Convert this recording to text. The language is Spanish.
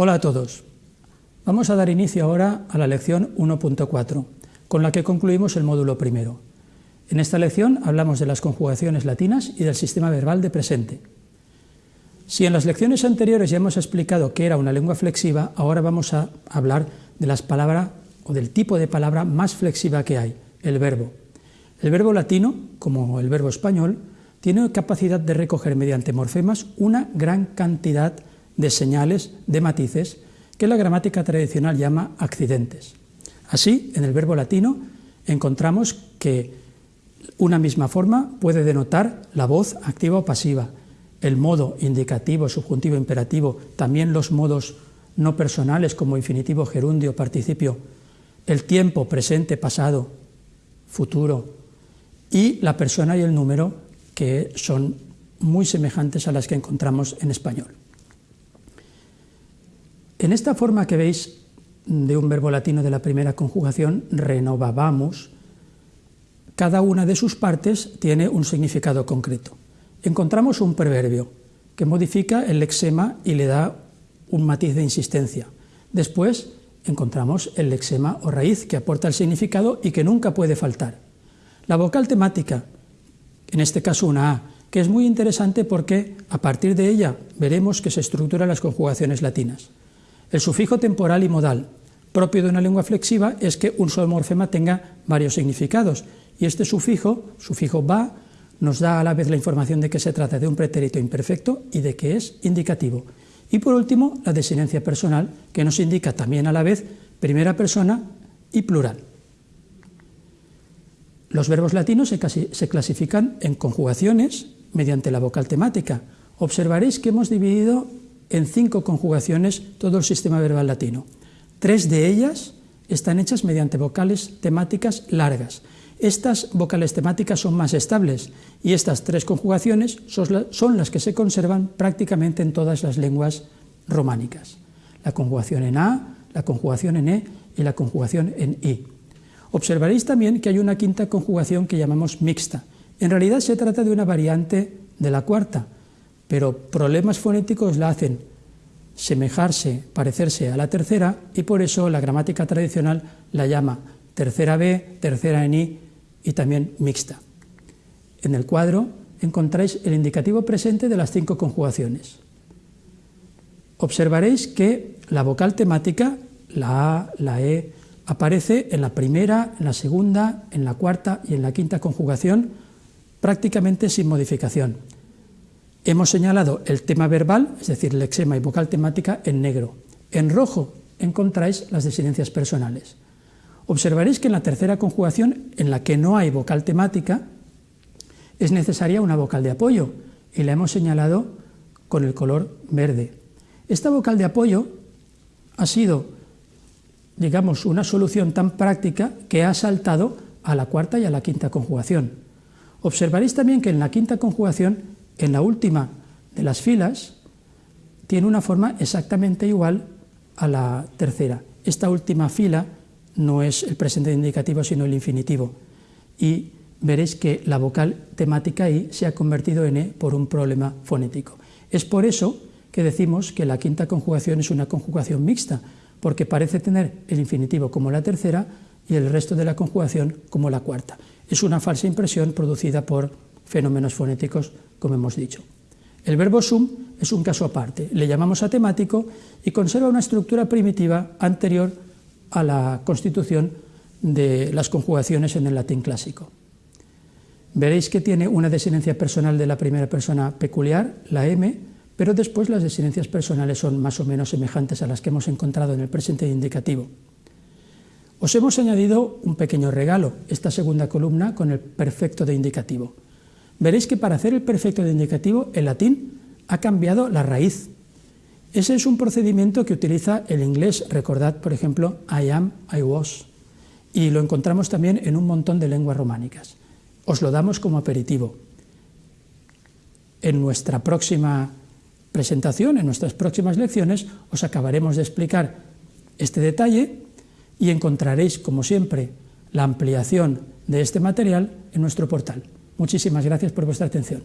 Hola a todos. Vamos a dar inicio ahora a la lección 1.4, con la que concluimos el módulo primero. En esta lección hablamos de las conjugaciones latinas y del sistema verbal de presente. Si en las lecciones anteriores ya hemos explicado qué era una lengua flexiva, ahora vamos a hablar de las palabras o del tipo de palabra más flexiva que hay, el verbo. El verbo latino, como el verbo español, tiene capacidad de recoger mediante morfemas una gran cantidad de señales, de matices, que la gramática tradicional llama accidentes. Así, en el verbo latino encontramos que una misma forma puede denotar la voz activa o pasiva, el modo indicativo, subjuntivo, imperativo, también los modos no personales como infinitivo, gerundio, participio, el tiempo, presente, pasado, futuro, y la persona y el número, que son muy semejantes a las que encontramos en español. En esta forma que veis de un verbo latino de la primera conjugación, renovábamos, cada una de sus partes tiene un significado concreto. Encontramos un proverbio que modifica el lexema y le da un matiz de insistencia. Después encontramos el lexema o raíz que aporta el significado y que nunca puede faltar. La vocal temática, en este caso una A, que es muy interesante porque a partir de ella veremos que se estructuran las conjugaciones latinas. El sufijo temporal y modal, propio de una lengua flexiva, es que un solo morfema tenga varios significados, y este sufijo, sufijo va, nos da a la vez la información de que se trata de un pretérito imperfecto y de que es indicativo. Y por último, la desinencia personal, que nos indica también a la vez primera persona y plural. Los verbos latinos se clasifican en conjugaciones mediante la vocal temática. Observaréis que hemos dividido en cinco conjugaciones todo el sistema verbal latino. Tres de ellas están hechas mediante vocales temáticas largas. Estas vocales temáticas son más estables y estas tres conjugaciones son las que se conservan prácticamente en todas las lenguas románicas. La conjugación en A, la conjugación en E y la conjugación en I. Observaréis también que hay una quinta conjugación que llamamos mixta. En realidad se trata de una variante de la cuarta, pero problemas fonéticos la hacen semejarse, parecerse a la tercera, y por eso la gramática tradicional la llama tercera B, tercera en I y también mixta. En el cuadro encontráis el indicativo presente de las cinco conjugaciones. Observaréis que la vocal temática, la A, la E, aparece en la primera, en la segunda, en la cuarta y en la quinta conjugación prácticamente sin modificación. Hemos señalado el tema verbal, es decir, lexema y vocal temática, en negro. En rojo encontráis las desinencias personales. Observaréis que en la tercera conjugación, en la que no hay vocal temática, es necesaria una vocal de apoyo, y la hemos señalado con el color verde. Esta vocal de apoyo ha sido digamos, una solución tan práctica que ha saltado a la cuarta y a la quinta conjugación. Observaréis también que en la quinta conjugación, en la última de las filas, tiene una forma exactamente igual a la tercera. Esta última fila no es el presente indicativo, sino el infinitivo. Y veréis que la vocal temática I se ha convertido en E por un problema fonético. Es por eso que decimos que la quinta conjugación es una conjugación mixta, porque parece tener el infinitivo como la tercera y el resto de la conjugación como la cuarta. Es una falsa impresión producida por fenómenos fonéticos, como hemos dicho. El verbo sum es un caso aparte, le llamamos atemático y conserva una estructura primitiva anterior a la constitución de las conjugaciones en el latín clásico. Veréis que tiene una desinencia personal de la primera persona peculiar, la M, pero después las desinencias personales son más o menos semejantes a las que hemos encontrado en el presente indicativo. Os hemos añadido un pequeño regalo, esta segunda columna con el perfecto de indicativo. Veréis que para hacer el perfecto de indicativo, el latín ha cambiado la raíz. Ese es un procedimiento que utiliza el inglés, recordad, por ejemplo, I am, I was, y lo encontramos también en un montón de lenguas románicas. Os lo damos como aperitivo. En nuestra próxima presentación, en nuestras próximas lecciones, os acabaremos de explicar este detalle y encontraréis, como siempre, la ampliación de este material en nuestro portal. Muchísimas gracias por vuestra atención.